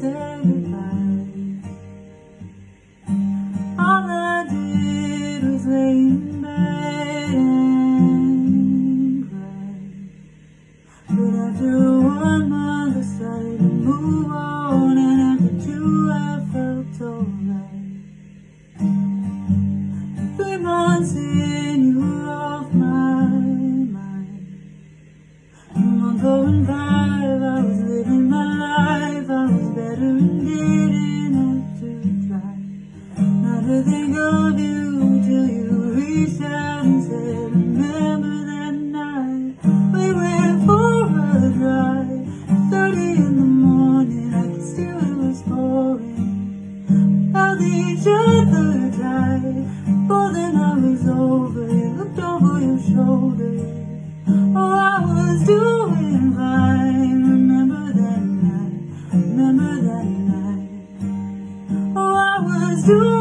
say goodbye. All I did was lay in bed and cry. But after one month, I started to move on, and after two, I felt alright. Three months in, you were off my mind. A month going by, I was living. Think of you till you reached out and said Remember that night we went for a drive. 30 in the morning I could see it was pouring. Held each other tight Before the night was over You looked over your shoulder. Oh, I was doing fine Remember that night Remember that night. Oh, I was doing